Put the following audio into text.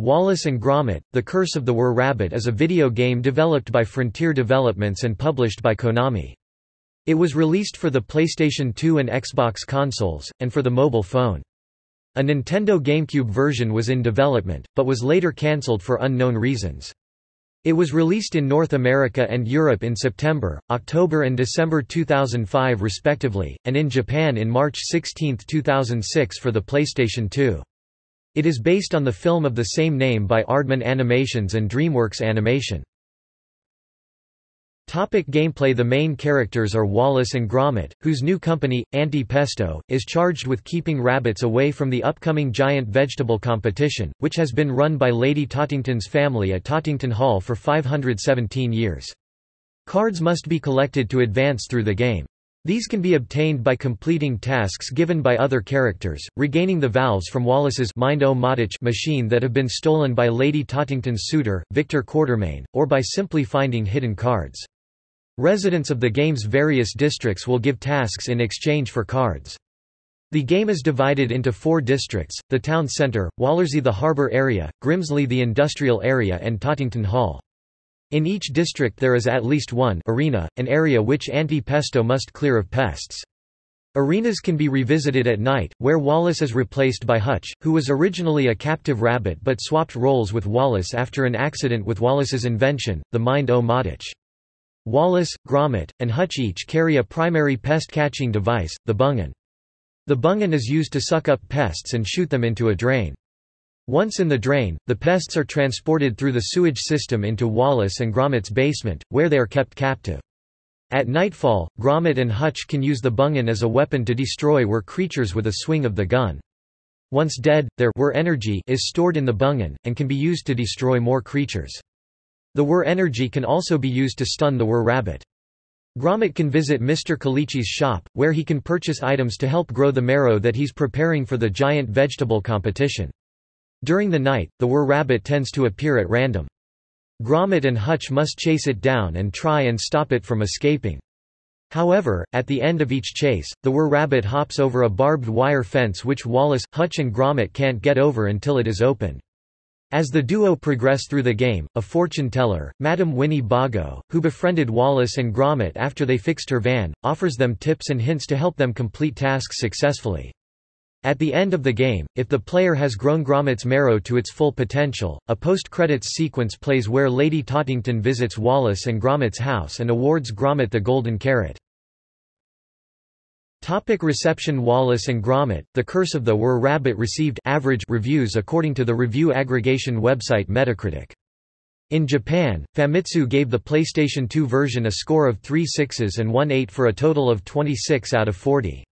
Wallace and Gromit, The Curse of the Were-Rabbit is a video game developed by Frontier Developments and published by Konami. It was released for the PlayStation 2 and Xbox consoles, and for the mobile phone. A Nintendo GameCube version was in development, but was later cancelled for unknown reasons. It was released in North America and Europe in September, October and December 2005 respectively, and in Japan in March 16, 2006 for the PlayStation 2. It is based on the film of the same name by Aardman Animations and DreamWorks Animation. Topic gameplay The main characters are Wallace and Gromit, whose new company, Anti-Pesto, is charged with keeping rabbits away from the upcoming giant vegetable competition, which has been run by Lady Tottington's family at Tottington Hall for 517 years. Cards must be collected to advance through the game. These can be obtained by completing tasks given by other characters, regaining the valves from Wallace's Mind-O-Matic that have been stolen by Lady Tottington's suitor, Victor Quartermaine, or by simply finding hidden cards. Residents of the game's various districts will give tasks in exchange for cards. The game is divided into four districts, the town centre, Wallersea the harbour area, Grimsley the industrial area and Tottington Hall. In each district there is at least one arena, an area which anti-pesto must clear of pests. Arenas can be revisited at night, where Wallace is replaced by Hutch, who was originally a captive rabbit but swapped roles with Wallace after an accident with Wallace's invention, the Mind-O-Matic. Wallace, Gromit, and Hutch each carry a primary pest-catching device, the BunGun. The BunGun is used to suck up pests and shoot them into a drain. Once in the drain, the pests are transported through the sewage system into Wallace and Gromit's basement, where they are kept captive. At nightfall, Gromit and Hutch can use the BunGun as a weapon to destroy were creatures with a swing of the gun. Once dead, their were energy is stored in the BunGun, and can be used to destroy more creatures. The were energy can also be used to stun the were rabbit. Gromit can visit Mr. Calici's shop, where he can purchase items to help grow the marrow that he's preparing for the giant vegetable competition. During the night, the were-rabbit tends to appear at random. Gromit and Hutch must chase it down and try and stop it from escaping. However, at the end of each chase, the were-rabbit hops over a barbed wire fence which Wallace, Hutch and Gromit can't get over until it is opened. As the duo progress through the game, a fortune teller, Madame Winnie Bago, who befriended Wallace and Gromit after they fixed her van, offers them tips and hints to help them complete tasks successfully. At the end of the game, if the player has grown Gromit's marrow to its full potential, a post-credits sequence plays where Lady Tottington visits Wallace and Gromit's house and awards Gromit the Golden Carrot. Topic reception Wallace and Gromit, The Curse of the Were-Rabbit received average reviews according to the review aggregation website Metacritic. In Japan, Famitsu gave the PlayStation 2 version a score of 3 sixes and 1 8 for a total of 26 out of 40.